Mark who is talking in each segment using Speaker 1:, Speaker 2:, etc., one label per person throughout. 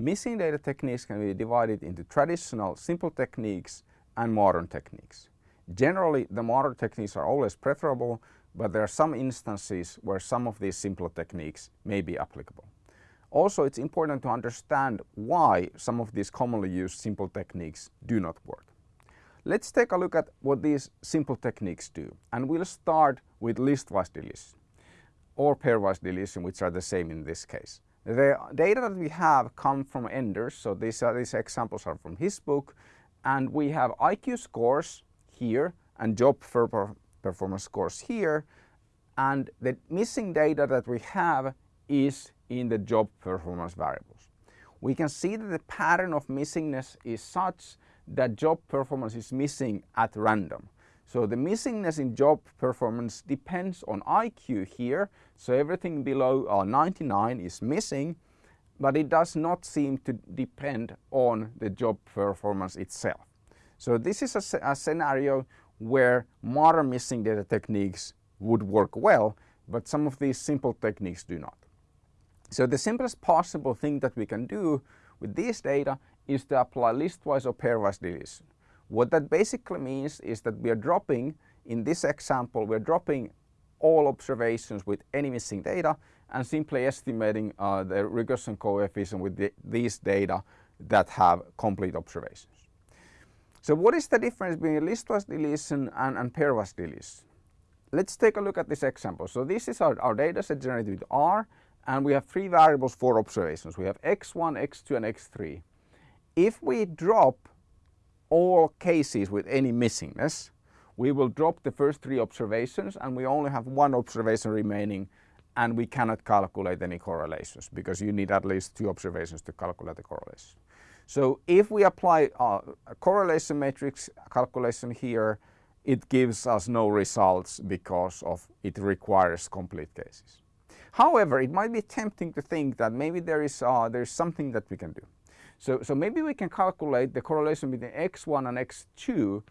Speaker 1: Missing data techniques can be divided into traditional simple techniques and modern techniques. Generally, the modern techniques are always preferable, but there are some instances where some of these simpler techniques may be applicable. Also, it's important to understand why some of these commonly used simple techniques do not work. Let's take a look at what these simple techniques do. And we'll start with listwise deletion or pairwise deletion, which are the same in this case. The data that we have come from Enders, so these, are, these examples are from his book, and we have IQ scores here and job performance scores here, and the missing data that we have is in the job performance variables. We can see that the pattern of missingness is such that job performance is missing at random. So the missingness in job performance depends on IQ here. So everything below uh, 99 is missing, but it does not seem to depend on the job performance itself. So this is a, a scenario where modern missing data techniques would work well, but some of these simple techniques do not. So the simplest possible thing that we can do with these data is to apply listwise or pairwise deletion. What that basically means is that we are dropping, in this example, we're dropping all observations with any missing data and simply estimating uh, the regression coefficient with the, these data that have complete observations. So what is the difference between listwise deletion and, and pairwise deletion? Let's take a look at this example. So this is our, our data set generated with R and we have three variables for observations. We have x1, x2 and x3. If we drop all cases with any missingness, we will drop the first three observations and we only have one observation remaining and we cannot calculate any correlations because you need at least two observations to calculate the correlation. So if we apply a correlation matrix calculation here, it gives us no results because of it requires complete cases. However, it might be tempting to think that maybe there is uh, there is something that we can do. So, so maybe we can calculate the correlation between x1 and x2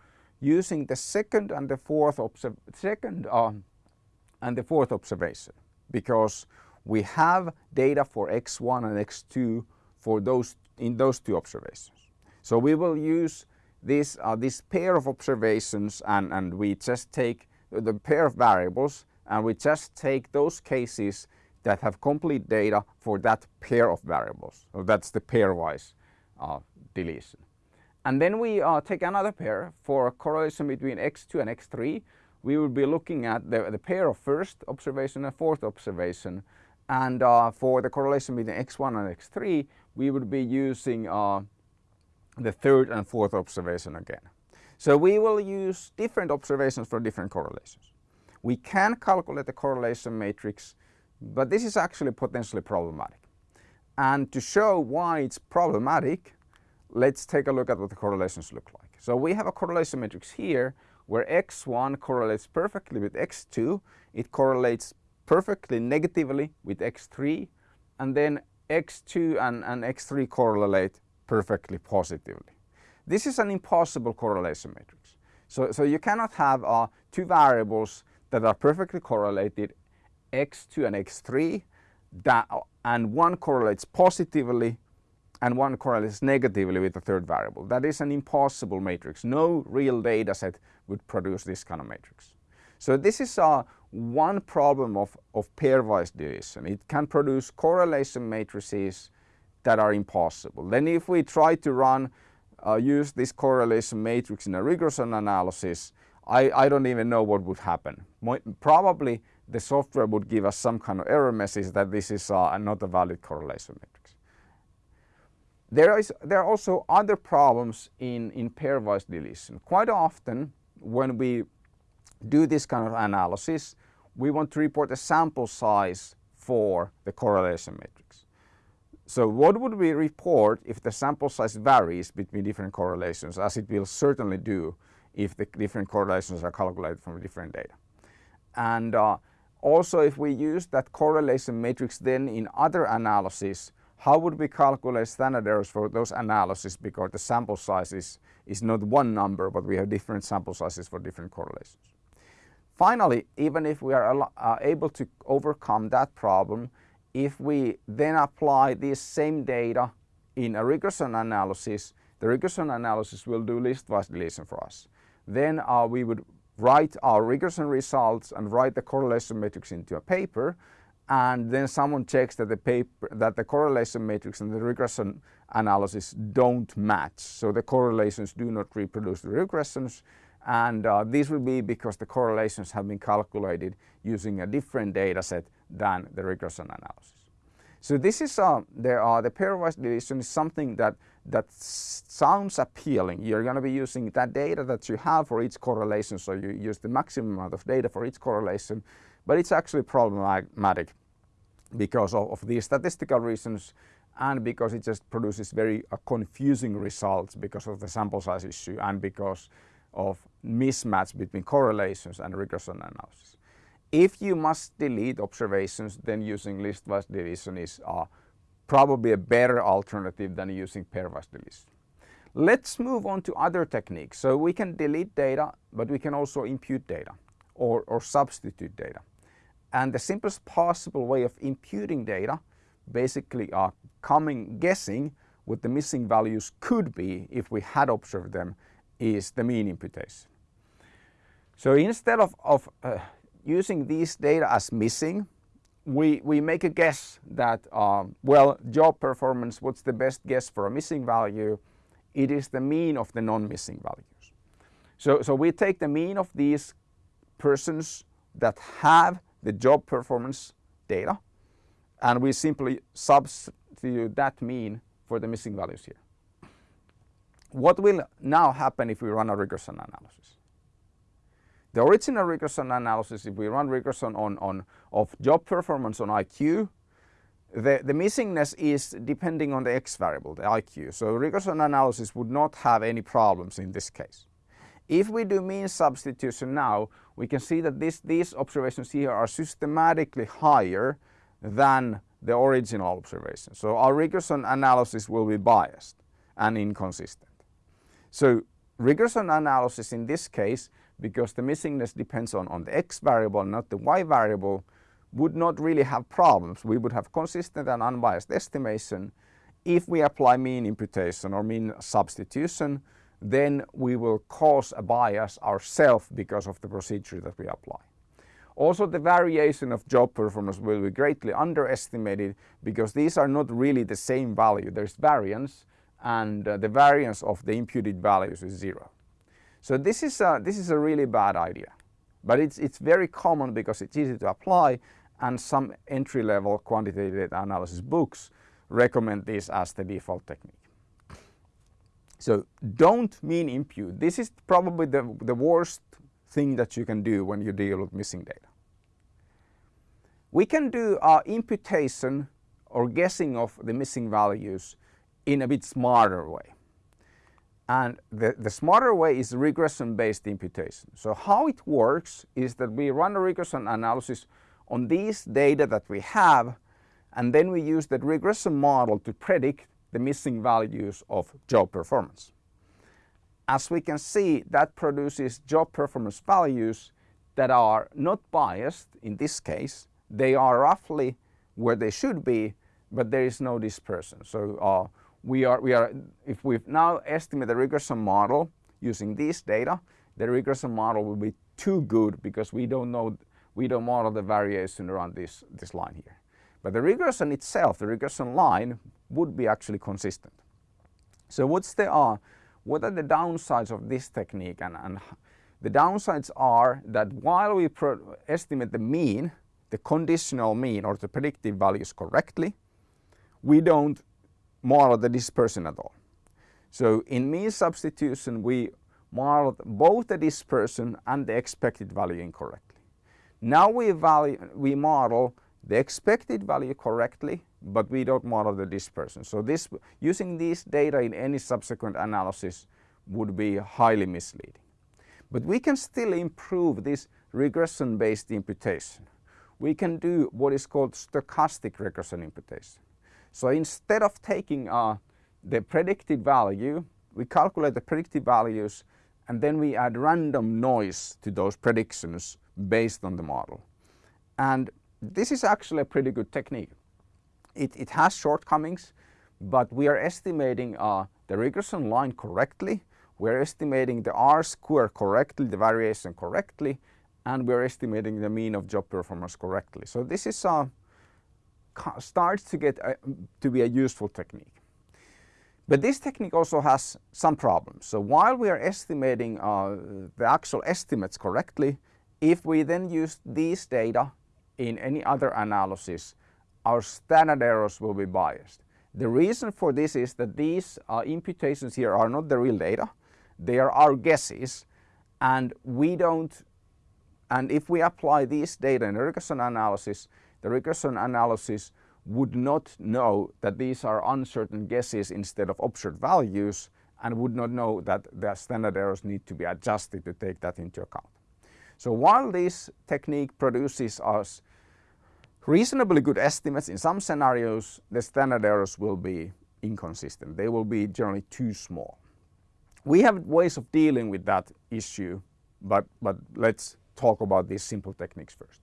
Speaker 1: using the second and the fourth second uh, and the fourth observation because we have data for x1 and x2 for those in those two observations. So we will use this uh, this pair of observations and and we just take the pair of variables and we just take those cases that have complete data for that pair of variables. So that's the pairwise uh, deletion. And then we uh, take another pair for correlation between x2 and x3. We will be looking at the, the pair of first observation and fourth observation. And uh, for the correlation between x1 and x3, we would be using uh, the third and fourth observation again. So we will use different observations for different correlations. We can calculate the correlation matrix, but this is actually potentially problematic. And to show why it's problematic, let's take a look at what the correlations look like. So we have a correlation matrix here where x1 correlates perfectly with x2, it correlates perfectly negatively with x3, and then x2 and, and x3 correlate perfectly positively. This is an impossible correlation matrix. So, so you cannot have uh, two variables that are perfectly correlated, x2 and x3, that, and one correlates positively and one correlates negatively with the third variable. That is an impossible matrix. No real data set would produce this kind of matrix. So this is uh, one problem of, of pairwise deletion. It can produce correlation matrices that are impossible. Then if we try to run, uh, use this correlation matrix in a regression analysis, I, I don't even know what would happen. Probably the software would give us some kind of error message that this is uh, not a valid correlation matrix. There, is, there are also other problems in, in pairwise deletion. Quite often when we do this kind of analysis, we want to report a sample size for the correlation matrix. So what would we report if the sample size varies between different correlations, as it will certainly do if the different correlations are calculated from different data. And uh, also if we use that correlation matrix then in other analysis, how would we calculate standard errors for those analyses because the sample size is, is not one number but we have different sample sizes for different correlations. Finally, even if we are uh, able to overcome that problem, if we then apply this same data in a regression analysis, the regression analysis will do listwise deletion for us. Then uh, we would write our regression results and write the correlation matrix into a paper and then someone checks that the paper that the correlation matrix and the regression analysis don't match. So the correlations do not reproduce the regressions and uh, this will be because the correlations have been calculated using a different data set than the regression analysis. So this is uh, the, uh, the pairwise deletion is something that that sounds appealing. You're going to be using that data that you have for each correlation, so you use the maximum amount of data for each correlation, but it's actually problematic because of, of these statistical reasons and because it just produces very uh, confusing results because of the sample size issue and because of mismatch between correlations and regression analysis. If you must delete observations, then using listwise deletion is uh, probably a better alternative than using pairwise deletion. Let's move on to other techniques. So we can delete data, but we can also impute data or, or substitute data. And the simplest possible way of imputing data basically are coming guessing what the missing values could be if we had observed them is the mean imputation. So instead of, of uh, using these data as missing, we, we make a guess that, um, well, job performance, what's the best guess for a missing value? It is the mean of the non-missing values. So, so we take the mean of these persons that have the job performance data and we simply substitute that mean for the missing values here. What will now happen if we run a regression analysis? The original regression analysis, if we run regression on, on of job performance on IQ, the, the missingness is depending on the x variable, the IQ. So regression analysis would not have any problems in this case. If we do mean substitution now, we can see that this, these observations here are systematically higher than the original observation. So our regression analysis will be biased and inconsistent. So regression analysis in this case because the missingness depends on, on the x variable, not the y variable, would not really have problems. We would have consistent and unbiased estimation. If we apply mean imputation or mean substitution, then we will cause a bias ourselves because of the procedure that we apply. Also the variation of job performance will be greatly underestimated because these are not really the same value. There's variance and uh, the variance of the imputed values is zero. So this is a, this is a really bad idea. But it's, it's very common because it's easy to apply and some entry-level quantitative data analysis books recommend this as the default technique. So don't mean impute. This is probably the, the worst thing that you can do when you deal with missing data. We can do uh, imputation or guessing of the missing values in a bit smarter way. And the, the smarter way is regression-based imputation. So how it works is that we run a regression analysis on these data that we have and then we use that regression model to predict the missing values of job performance. As we can see that produces job performance values that are not biased in this case. They are roughly where they should be but there is no dispersion. So uh, we are, we are, if we now estimate the regression model using these data, the regression model will be too good because we don't know, we don't model the variation around this, this line here. But the regression itself, the regression line, would be actually consistent. So what's the, uh, what are the downsides of this technique? And, and the downsides are that while we estimate the mean, the conditional mean or the predictive values correctly, we don't model the dispersion at all. So in mean substitution we modeled both the dispersion and the expected value incorrectly. Now we, value, we model the expected value correctly but we don't model the dispersion. So this, using these data in any subsequent analysis would be highly misleading. But we can still improve this regression based imputation. We can do what is called stochastic regression imputation. So instead of taking uh, the predicted value, we calculate the predicted values and then we add random noise to those predictions based on the model. And this is actually a pretty good technique. It, it has shortcomings, but we are estimating uh, the regression line correctly, we're estimating the R square correctly, the variation correctly, and we're estimating the mean of job performance correctly. So this is uh, starts to get a, to be a useful technique. But this technique also has some problems. So while we are estimating uh, the actual estimates correctly, if we then use these data in any other analysis, our standard errors will be biased. The reason for this is that these uh, imputations here are not the real data. They are our guesses and we don't and if we apply these data in a regression analysis, the regression analysis would not know that these are uncertain guesses instead of observed values and would not know that the standard errors need to be adjusted to take that into account. So while this technique produces us reasonably good estimates in some scenarios, the standard errors will be inconsistent. They will be generally too small. We have ways of dealing with that issue, but, but let's talk about these simple techniques first.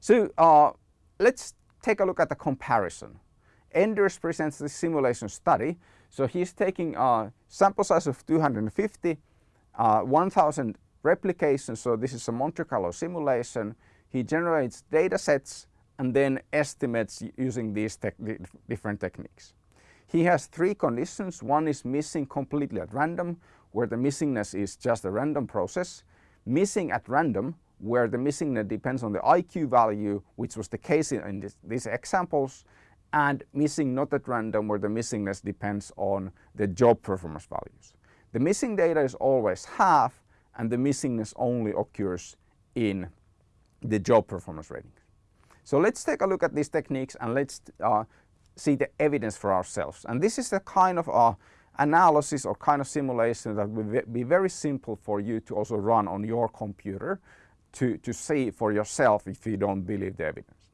Speaker 1: So uh, let's take a look at the comparison. Enders presents the simulation study. So he's taking a sample size of 250, uh, 1000 replications. So this is a Monte Carlo simulation. He generates data sets and then estimates using these te different techniques. He has three conditions. One is missing completely at random, where the missingness is just a random process. Missing at random, where the missingness depends on the IQ value, which was the case in this, these examples, and missing not at random where the missingness depends on the job performance values. The missing data is always half and the missingness only occurs in the job performance ratings. So let's take a look at these techniques and let's uh, see the evidence for ourselves. And this is the kind of uh, analysis or kind of simulation that will be very simple for you to also run on your computer to, to see for yourself if you don't believe the evidence.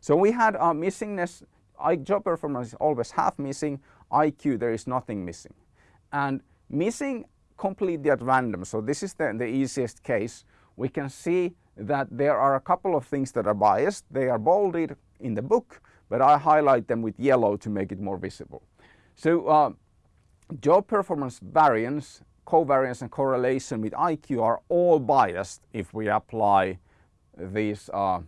Speaker 1: So we had a missingness, I, job performance is always half missing, IQ there is nothing missing. And missing completely at random, so this is the, the easiest case, we can see that there are a couple of things that are biased. They are bolded in the book, but I highlight them with yellow to make it more visible. So uh, job performance variance covariance and correlation with IQ are all biased if we apply these uh,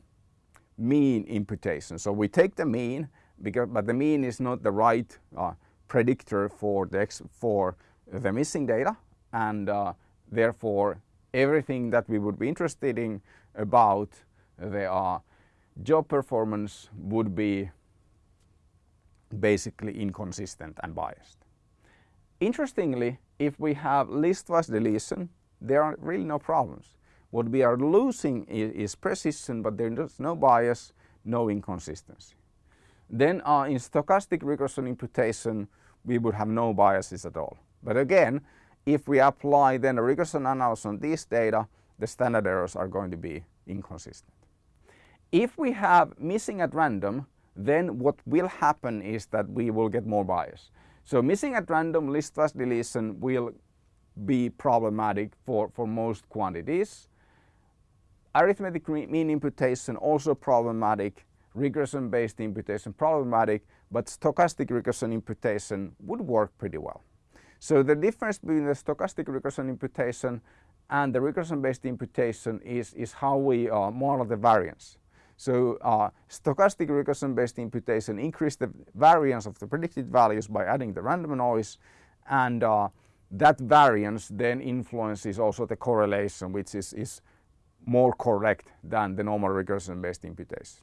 Speaker 1: mean imputation. So we take the mean, because, but the mean is not the right uh, predictor for the, for the missing data and uh, therefore everything that we would be interested in about the uh, job performance would be basically inconsistent and biased. Interestingly, if we have listwise deletion, there are really no problems. What we are losing is, is precision, but there is no bias, no inconsistency. Then uh, in stochastic regression imputation, we would have no biases at all. But again, if we apply then a regression analysis on this data, the standard errors are going to be inconsistent. If we have missing at random, then what will happen is that we will get more bias. So missing at random list listwise deletion will be problematic for, for most quantities. Arithmetic mean imputation also problematic, regression based imputation problematic, but stochastic regression imputation would work pretty well. So the difference between the stochastic regression imputation and the regression based imputation is, is how we uh, model the variance. So uh, stochastic regression based imputation increase the variance of the predicted values by adding the random noise and uh, that variance then influences also the correlation which is, is more correct than the normal regression based imputation.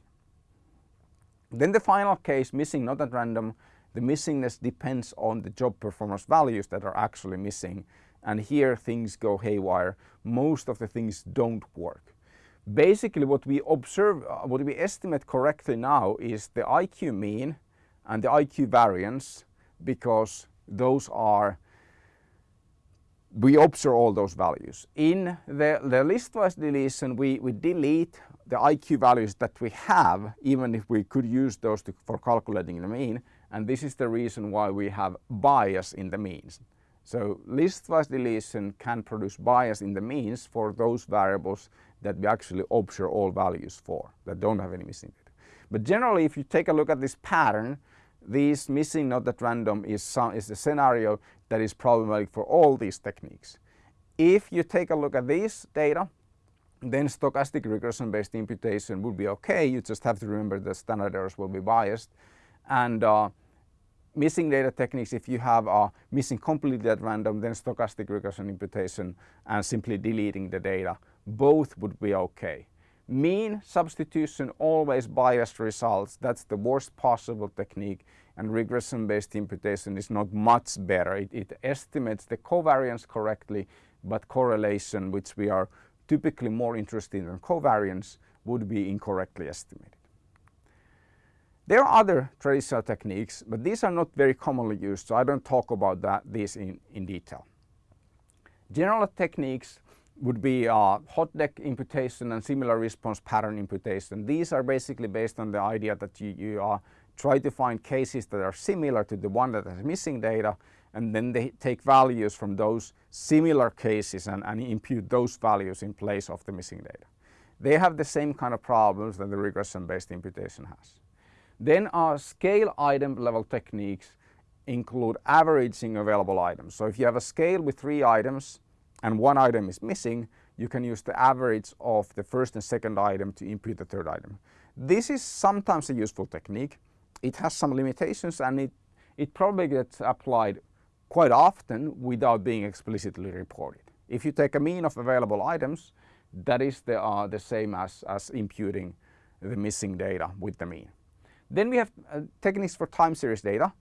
Speaker 1: Then the final case missing not at random the missingness depends on the job performance values that are actually missing and here things go haywire. Most of the things don't work basically what we observe, uh, what we estimate correctly now is the IQ mean and the IQ variance because those are we observe all those values. In the, the listwise deletion we, we delete the IQ values that we have even if we could use those to, for calculating the mean and this is the reason why we have bias in the means. So listwise deletion can produce bias in the means for those variables that we actually observe all values for that don't have any missing data. But generally if you take a look at this pattern this missing not at random is, some, is a scenario that is problematic for all these techniques. If you take a look at this data, then stochastic regression based imputation would be okay. You just have to remember that standard errors will be biased. And uh, missing data techniques, if you have uh, missing completely at random, then stochastic regression imputation and simply deleting the data, both would be okay. Mean substitution always biased results. That's the worst possible technique and regression based imputation is not much better. It, it estimates the covariance correctly but correlation which we are typically more interested in covariance would be incorrectly estimated. There are other traditional techniques, but these are not very commonly used, so I don't talk about that, these in, in detail. General techniques would be uh, hot deck imputation and similar response pattern imputation. These are basically based on the idea that you, you uh, try to find cases that are similar to the one that has missing data and then they take values from those similar cases and, and impute those values in place of the missing data. They have the same kind of problems that the regression-based imputation has. Then our scale item level techniques include averaging available items. So if you have a scale with three items and one item is missing, you can use the average of the first and second item to impute the third item. This is sometimes a useful technique. It has some limitations and it, it probably gets applied quite often without being explicitly reported. If you take a mean of available items, that is the, uh, the same as, as imputing the missing data with the mean. Then we have uh, techniques for time series data.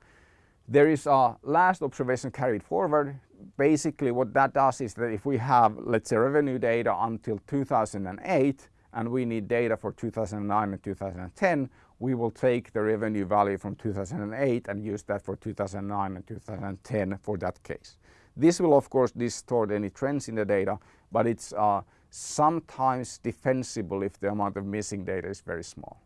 Speaker 1: There is a last observation carried forward. Basically what that does is that if we have, let's say, revenue data until 2008 and we need data for 2009 and 2010, we will take the revenue value from 2008 and use that for 2009 and 2010 for that case. This will of course distort any trends in the data, but it's uh, sometimes defensible if the amount of missing data is very small.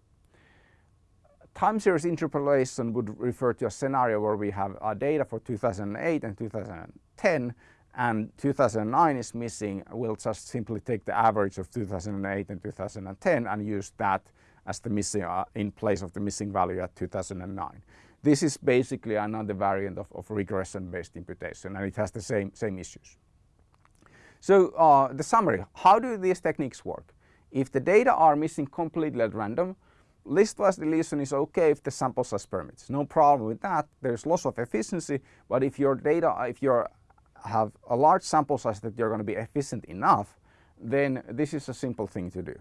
Speaker 1: Time series interpolation would refer to a scenario where we have uh, data for 2008 and 2010 and 2009 is missing, we'll just simply take the average of 2008 and 2010 and use that as the missing uh, in place of the missing value at 2009. This is basically another variant of, of regression-based imputation and it has the same, same issues. So uh, the summary, how do these techniques work? If the data are missing completely at random, listwise deletion is okay if the sample size permits. No problem with that. There's loss of efficiency, but if your data, if you have a large sample size that you're going to be efficient enough, then this is a simple thing to do.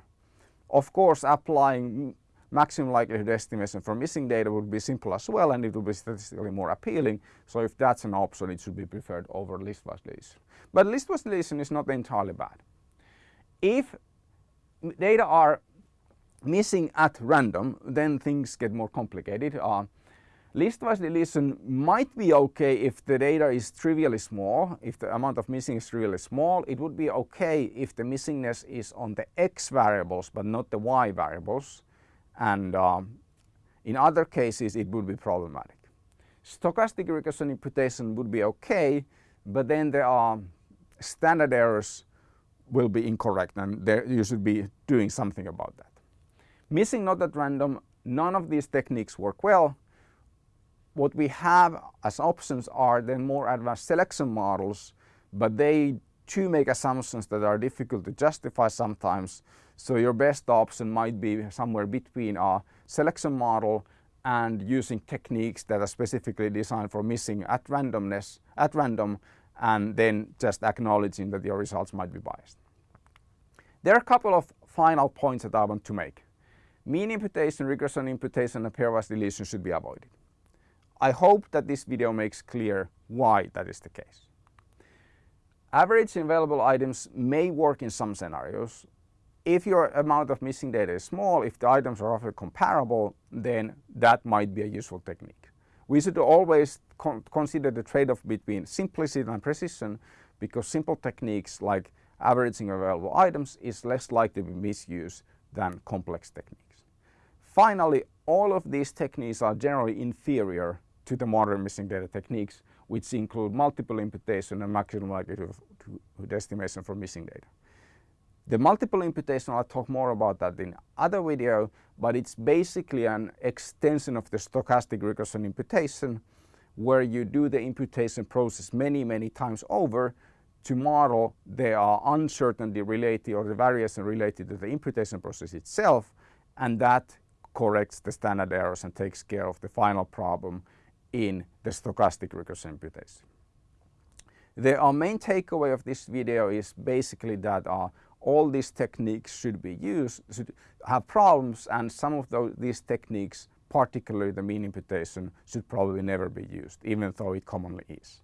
Speaker 1: Of course, applying maximum likelihood estimation for missing data would be simple as well and it would be statistically more appealing. So if that's an option, it should be preferred over listwise deletion. But listwise deletion is not entirely bad. If data are missing at random, then things get more complicated. Uh, Listwise deletion might be okay if the data is trivially small, if the amount of missing is really small. It would be okay if the missingness is on the x variables but not the y variables. And um, in other cases it would be problematic. Stochastic regression imputation would be okay, but then there are standard errors will be incorrect and there you should be doing something about that. Missing not at random, none of these techniques work well what we have as options are then more advanced selection models, but they too make assumptions that are difficult to justify sometimes. So your best option might be somewhere between a selection model and using techniques that are specifically designed for missing at randomness, at random, and then just acknowledging that your results might be biased. There are a couple of final points that I want to make. Mean imputation, regression imputation, and pairwise deletion should be avoided. I hope that this video makes clear why that is the case. Average available items may work in some scenarios. If your amount of missing data is small, if the items are roughly comparable, then that might be a useful technique. We should always con consider the trade-off between simplicity and precision because simple techniques like averaging available items is less likely to be misused than complex techniques. Finally, all of these techniques are generally inferior to the modern missing data techniques, which include multiple imputation and maximum likelihood estimation for missing data. The multiple imputation, I'll talk more about that in other video, but it's basically an extension of the stochastic regression imputation where you do the imputation process many, many times over to model the uh, uncertainty related or the variation related to the imputation process itself and that corrects the standard errors and takes care of the final problem in the stochastic regression imputation. The main takeaway of this video is basically that uh, all these techniques should be used, should have problems and some of those, these techniques, particularly the mean imputation, should probably never be used, even though it commonly is.